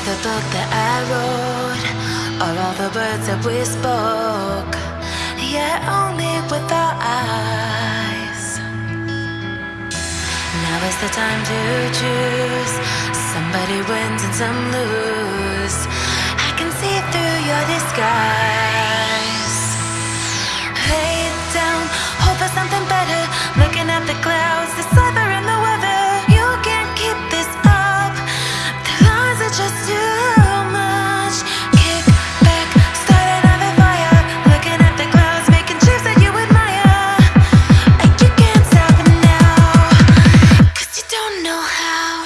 book that I wrote, or all the words that we spoke, yeah, only with our eyes. Now is the time to choose. Somebody wins and some lose. I can see through your how.